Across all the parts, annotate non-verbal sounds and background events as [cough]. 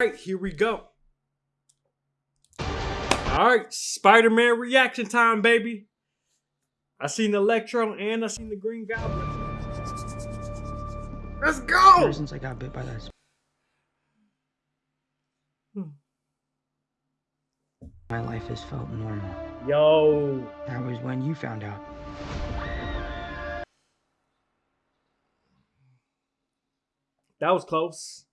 right, here we go. All right, Spider Man reaction time, baby. I seen Electro and I seen the Green Goblin. Let's go! Ever since I got bit by that. Hmm. My life has felt normal. Yo. That was when you found out. That was close.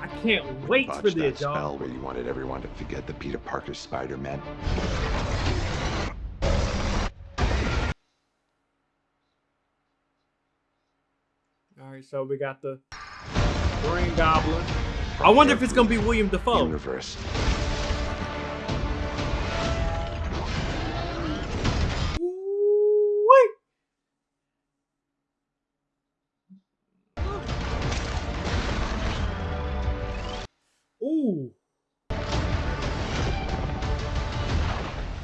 I can't wait Botched for that this, spell y'all. where you wanted everyone to forget the Peter Parker Spider-Man. All right, so we got the Green Goblin. I wonder if it's gonna be William Dafoe. Universe. Ooh.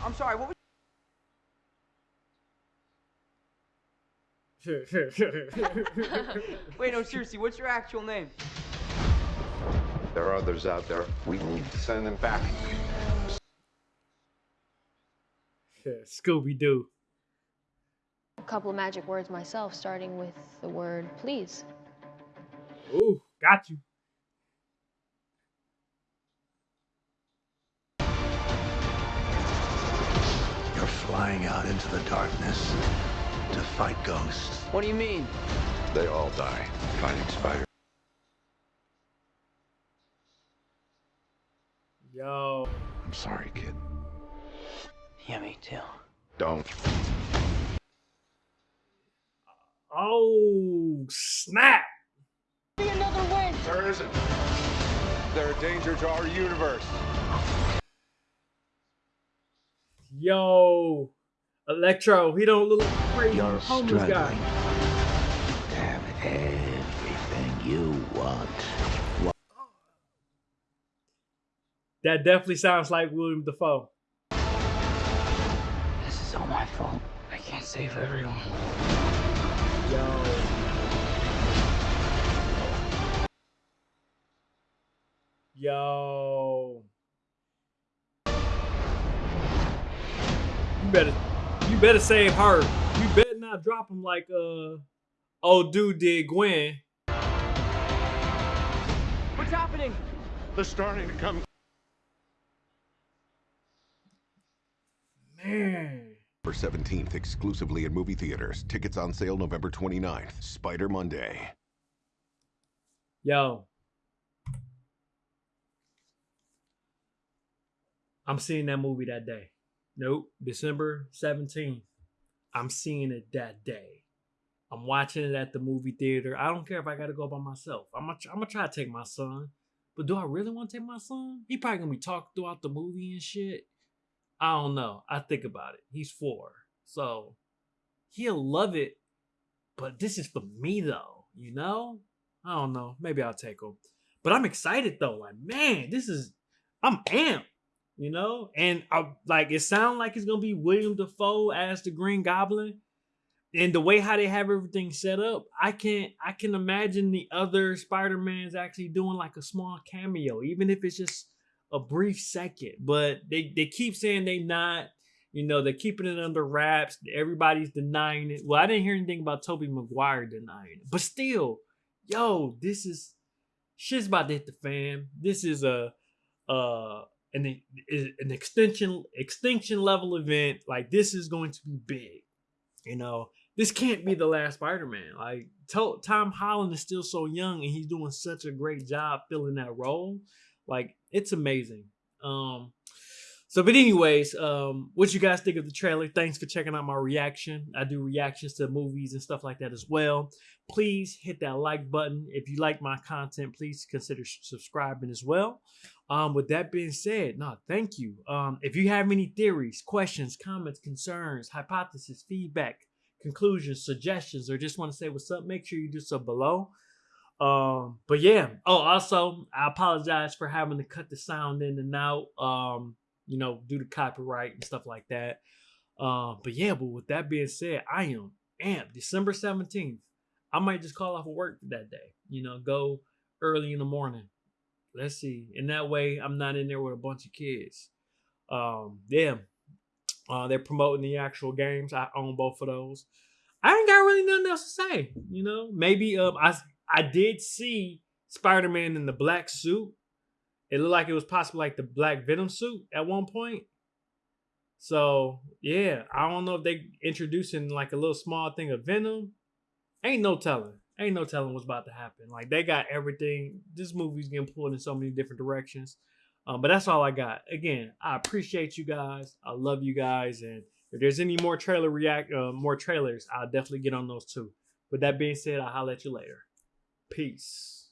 I'm sorry, what was [laughs] Wait, no, seriously, what's your actual name? There are others out there. We need to send them back. Scooby Doo. a couple of magic words myself, starting with the word please. Ooh, got you. Flying out into the darkness to fight ghosts. What do you mean? They all die fighting spiders. Yo. I'm sorry, kid. Yeah, me too. Don't. Oh, snap. There isn't. They're a danger to our universe. Yo. Electro, he don't look like a crazy You're homeless struggling guy. to have everything you want. That definitely sounds like William Dafoe. This is all my fault. I can't save everyone. Yo. Yo. Better you better save her. You better not drop him like uh old dude did Gwen. What's happening? They're starting to come. Man. November 17th, exclusively in movie theaters. Tickets on sale November 29th. Spider Monday. Yo. I'm seeing that movie that day. Nope. December 17th. I'm seeing it that day. I'm watching it at the movie theater. I don't care if I gotta go by myself. I'm gonna, I'm gonna try to take my son. But do I really want to take my son? He probably gonna be talking throughout the movie and shit. I don't know. I think about it. He's four. So he'll love it. But this is for me though, you know? I don't know. Maybe I'll take him. But I'm excited though. Like, man, this is I'm amped, you know? And I like it sounds like it's gonna be William Dafoe as the Green Goblin. And the way how they have everything set up, I can't, I can imagine the other Spider-Mans actually doing like a small cameo, even if it's just a brief second. But they, they keep saying they not, you know, they're keeping it under wraps. Everybody's denying it. Well, I didn't hear anything about Tobey Maguire denying it. But still, yo, this is shit's about to hit the fan. This is a uh an an extension extinction level event. Like this is going to be big. You know, this can't be the last Spider-Man. Like to- Tom Holland is still so young and he's doing such a great job filling that role. Like it's amazing. Um so but anyways, um what you guys think of the trailer? Thanks for checking out my reaction. I do reactions to movies and stuff like that as well. Please hit that like button. If you like my content, please consider subscribing as well. Um with that being said, no, thank you. Um if you have any theories, questions, comments, concerns, hypothesis, feedback, conclusions, suggestions, or just want to say what's up, make sure you do so below. Um, but yeah. Oh, also, I apologize for having to cut the sound in and out. Um, you know, due to copyright and stuff like that. Um, but yeah, but with that being said, I am amped. December 17th. I might just call off of work that day. You know, go early in the morning let's see. In that way, I'm not in there with a bunch of kids. Um, yeah. Uh, they're promoting the actual games. I own both of those. I ain't got really nothing else to say. You know, maybe um, I I did see Spider Man in the black suit. It looked like it was possibly like the Black Venom suit at one point. So yeah, I don't know if they introducing like a little small thing of Venom. Ain't no telling. Ain't no telling what's about to happen. Like they got everything. This movie's getting pulled in so many different directions. Um, but that's all I got. Again, I appreciate you guys. I love you guys, and if there's any more trailer react, uh, more trailers, I'll definitely get on those too. With that being said, I'll holler at you later. Peace.